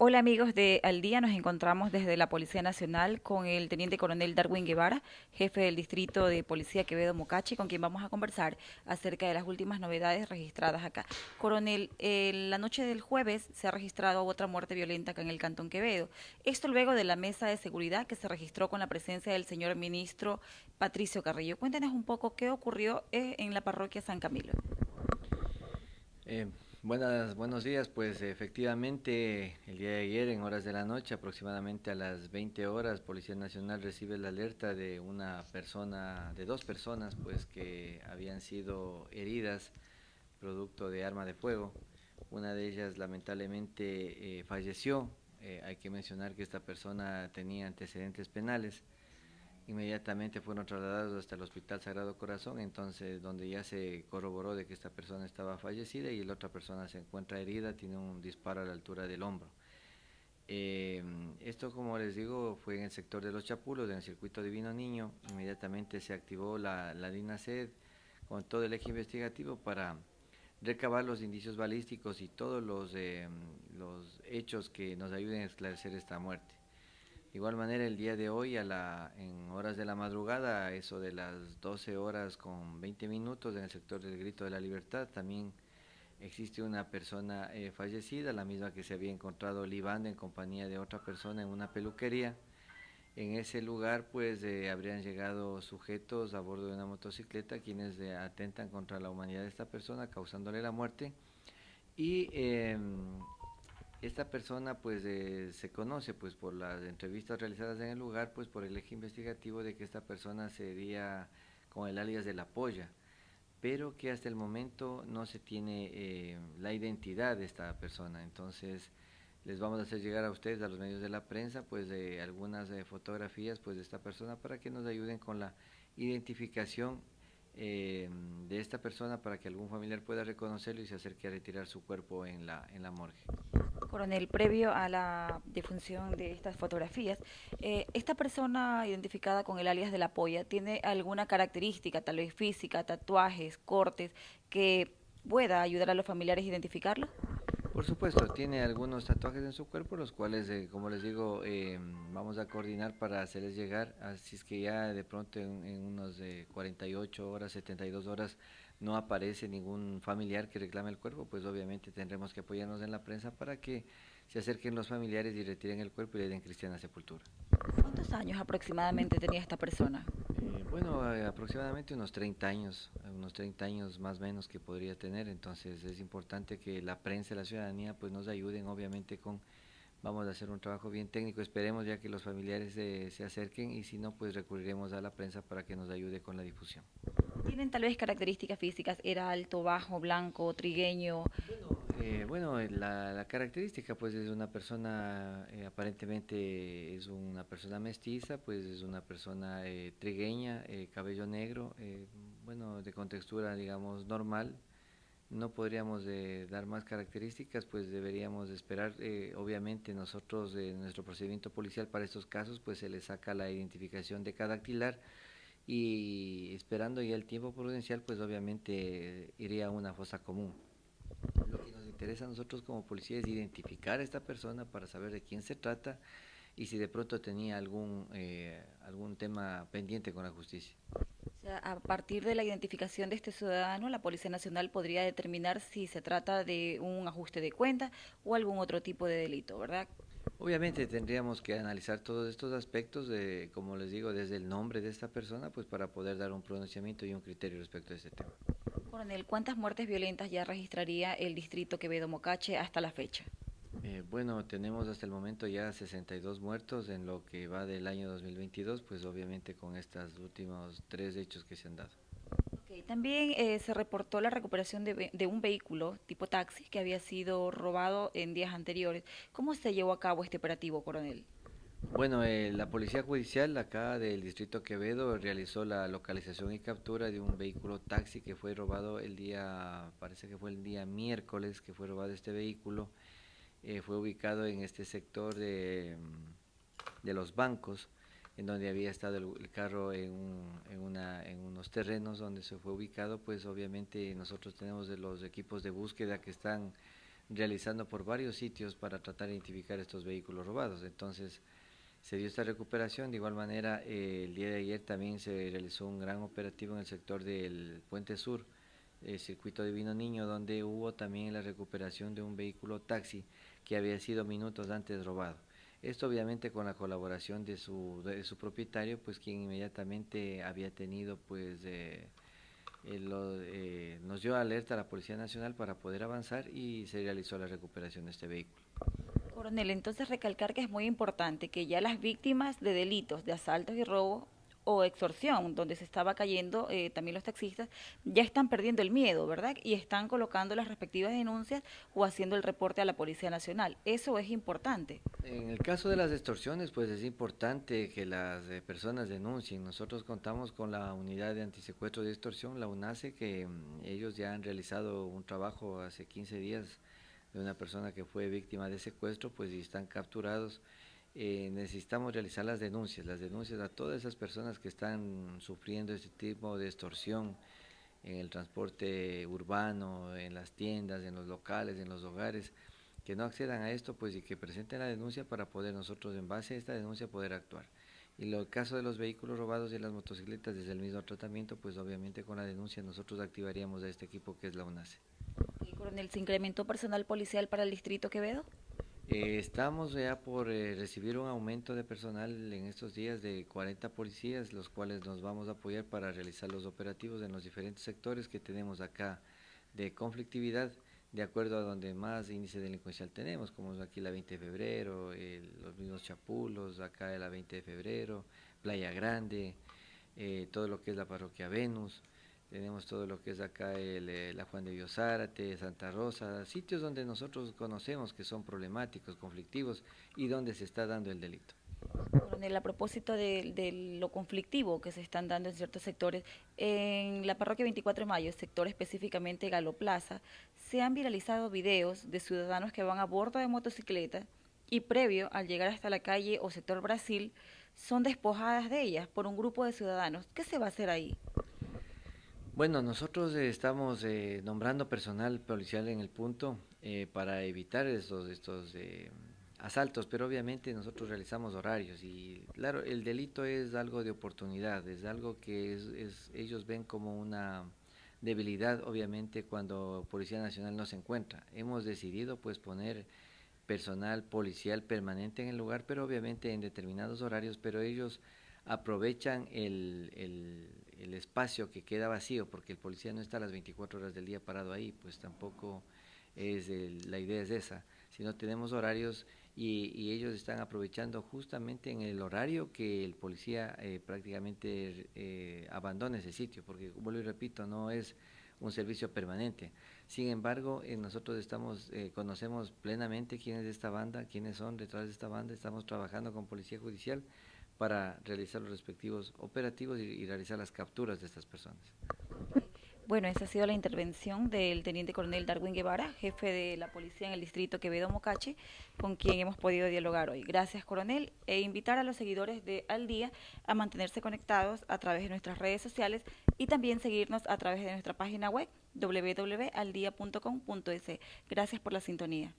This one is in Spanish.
Hola amigos de Al Día, nos encontramos desde la Policía Nacional con el Teniente Coronel Darwin Guevara, jefe del Distrito de Policía Quevedo Mocachi, con quien vamos a conversar acerca de las últimas novedades registradas acá. Coronel, la noche del jueves se ha registrado otra muerte violenta acá en el Cantón Quevedo. Esto luego de la mesa de seguridad que se registró con la presencia del señor ministro Patricio Carrillo. Cuéntenos un poco qué ocurrió eh, en la parroquia San Camilo. Eh, Buenas, buenos días, pues efectivamente el día de ayer en horas de la noche, aproximadamente a las 20 horas, Policía Nacional recibe la alerta de una persona, de dos personas pues que habían sido heridas producto de arma de fuego. Una de ellas lamentablemente eh, falleció, eh, hay que mencionar que esta persona tenía antecedentes penales inmediatamente fueron trasladados hasta el Hospital Sagrado Corazón, entonces donde ya se corroboró de que esta persona estaba fallecida y la otra persona se encuentra herida, tiene un disparo a la altura del hombro. Eh, esto, como les digo, fue en el sector de los Chapulos, en el circuito Divino Niño. Inmediatamente se activó la, la DINASED con todo el eje investigativo para recabar los indicios balísticos y todos los, eh, los hechos que nos ayuden a esclarecer esta muerte. De igual manera, el día de hoy, a la, en horas de la madrugada, eso de las 12 horas con 20 minutos, en el sector del Grito de la Libertad, también existe una persona eh, fallecida, la misma que se había encontrado libando en compañía de otra persona en una peluquería. En ese lugar, pues, eh, habrían llegado sujetos a bordo de una motocicleta quienes atentan contra la humanidad de esta persona, causándole la muerte. Y em, esta persona pues eh, se conoce pues por las entrevistas realizadas en el lugar pues por el eje investigativo de que esta persona sería con el alias de la polla pero que hasta el momento no se tiene eh, la identidad de esta persona entonces les vamos a hacer llegar a ustedes a los medios de la prensa pues de algunas eh, fotografías pues de esta persona para que nos ayuden con la identificación de esta persona para que algún familiar pueda reconocerlo y se acerque a retirar su cuerpo en la, en la morgue. Coronel, previo a la difusión de estas fotografías, eh, ¿esta persona identificada con el alias de la polla tiene alguna característica, tal vez física, tatuajes, cortes, que pueda ayudar a los familiares a identificarlo? Por supuesto, tiene algunos tatuajes en su cuerpo, los cuales, eh, como les digo, eh, vamos a coordinar para hacerles llegar, así es que ya de pronto en, en unos 48 horas, 72 horas, no aparece ningún familiar que reclame el cuerpo, pues obviamente tendremos que apoyarnos en la prensa para que se acerquen los familiares y retiren el cuerpo y le den cristiana sepultura. ¿Cuántos años aproximadamente tenía esta persona? Eh, bueno, eh, aproximadamente unos 30 años, unos 30 años más o menos que podría tener, entonces es importante que la prensa y la ciudadanía pues nos ayuden obviamente con, vamos a hacer un trabajo bien técnico, esperemos ya que los familiares se acerquen y si no pues recurriremos a la prensa para que nos ayude con la difusión. ¿Tienen tal vez características físicas? ¿Era alto, bajo, blanco, trigueño? Bueno, eh, la, característica pues es una persona, eh, aparentemente es una persona mestiza, pues es una persona eh, trigueña, cabello negro, bueno, de contextura digamos normal. No podríamos dar más características, pues deberíamos esperar, obviamente nosotros, en nuestro procedimiento policial para estos casos, pues se le saca la identificación de cada dactilar, y esperando ya el tiempo prudencial, pues obviamente iría a una fosa común. Lo que nos interesa a nosotros como policía es identificar a esta persona para saber de quién se trata y si de pronto tenía algún, eh, algún tema pendiente con la justicia. Sea, a partir de la identificación de este ciudadano, la Policía Nacional podría determinar si se trata de un ajuste de cuenta o algún otro tipo de delito, ¿verdad? Obviamente tendríamos que analizar todos estos aspectos, de, como les digo, desde el nombre de esta persona, pues para poder dar un pronunciamiento y un criterio respecto a este tema. Coronel, ¿cuántas muertes violentas ya registraría el distrito Quevedo Mocache hasta la fecha? Eh, bueno, tenemos hasta el momento ya 62 muertos en lo que va del año 2022, pues obviamente con estos últimos tres hechos que se han dado. También eh, se reportó la recuperación de, un vehículo tipo taxi que había sido robado en días anteriores. ¿Cómo se llevó a cabo este operativo, coronel? Bueno, eh, la Policía Judicial acá del Distrito Quevedo realizó la localización y captura de un vehículo taxi que fue robado el día, parece que fue el día miércoles que fue robado este vehículo. Eh, fue ubicado en este sector de, de los bancos en donde había estado el, carro en, en, una, en, unos terrenos donde se fue ubicado, pues obviamente nosotros tenemos de los equipos de búsqueda que están realizando por varios sitios para tratar de identificar estos vehículos robados. Entonces, se dio esta recuperación. De igual manera, eh, el día de ayer también se realizó un gran operativo en el sector del Puente Sur, el circuito Divino Niño, donde hubo también la recuperación de un vehículo taxi que había sido minutos antes robado. Esto obviamente con la colaboración de su, propietario, pues quien inmediatamente había tenido pues... Eh, eh, nos dio alerta a la Policía Nacional para poder avanzar y se realizó la recuperación de este vehículo. Coronel, entonces recalcar que es muy importante que ya las víctimas de delitos de asaltos y robos o extorsión, donde se estaba cayendo eh, también los taxistas, ya están perdiendo el miedo, ¿verdad? Y están colocando las respectivas denuncias o haciendo el reporte a la Policía Nacional. Eso es importante. En el caso de las extorsiones, pues es importante que las eh, personas denuncien. Nosotros contamos con la unidad de antisecuestro de extorsión, la UNACE, que mm, ellos ya han realizado un trabajo hace 15 días de una persona que fue víctima de secuestro, pues y están capturados eh, necesitamos realizar las denuncias, las denuncias a todas esas personas que están sufriendo este tipo de extorsión en el transporte urbano, en las tiendas, en los locales, en los hogares, que no accedan a esto pues y que presenten la denuncia para poder nosotros en base a esta denuncia poder actuar. Y en el caso de los vehículos robados y las motocicletas desde el mismo tratamiento, pues obviamente con la denuncia nosotros activaríamos a este equipo que es la UNACE. ¿Y coronel, se incrementó personal policial para el distrito Quevedo? Eh, estamos ya por eh, recibir un aumento de personal en estos días de 40 policías, los cuales nos vamos a apoyar para realizar los operativos en los diferentes sectores que tenemos acá de conflictividad, de acuerdo a donde más índice delincuencial tenemos, como aquí la 20 de febrero, los mismos Chapulos, acá la 20 de febrero, Playa Grande, eh, todo lo que es la parroquia Venus tenemos todo lo que es acá el, eh, la Juan de Biosárate, Santa Rosa, sitios donde nosotros conocemos que son problemáticos, conflictivos y donde se está dando el delito. Coronel, a propósito de, lo conflictivo que se están dando en ciertos sectores, en la parroquia 24 de mayo, sector específicamente Galo Plaza, se han viralizado videos de ciudadanos que van a bordo de motocicleta y previo al llegar hasta la calle o sector Brasil, son despojadas de ellas por un grupo de ciudadanos. ¿Qué se va a hacer ahí? Bueno, nosotros eh, estamos eh, nombrando personal policial en el punto eh, para evitar estos, estos asaltos, pero obviamente nosotros realizamos horarios y claro, el delito es algo de oportunidad, es algo que es, ellos ven como una debilidad, obviamente, cuando Policía Nacional no se encuentra. Hemos decidido pues poner personal policial permanente en el lugar, pero obviamente en determinados horarios, pero ellos aprovechan el, el espacio que queda vacío, porque el policía no está las 24 horas del día parado ahí, pues tampoco es la idea es esa, sino tenemos horarios y, ellos están aprovechando justamente en el horario que el policía eh, prácticamente eh, abandona ese sitio, porque vuelvo y repito, no es un servicio permanente. Sin embargo, eh, nosotros estamos, conocemos plenamente quién es esta banda, quiénes son detrás de esta banda, estamos trabajando con Policía Judicial para realizar los respectivos operativos y, realizar las capturas de estas personas. Bueno, esa ha sido la intervención del teniente coronel Darwin Guevara, jefe de la policía en el distrito Quevedo Mocache, con quien hemos podido dialogar hoy. Gracias, coronel, e invitar a los seguidores de Al Día a mantenerse conectados a través de nuestras redes sociales y también seguirnos a través de nuestra página web www.aldia.com.es. Gracias por la sintonía.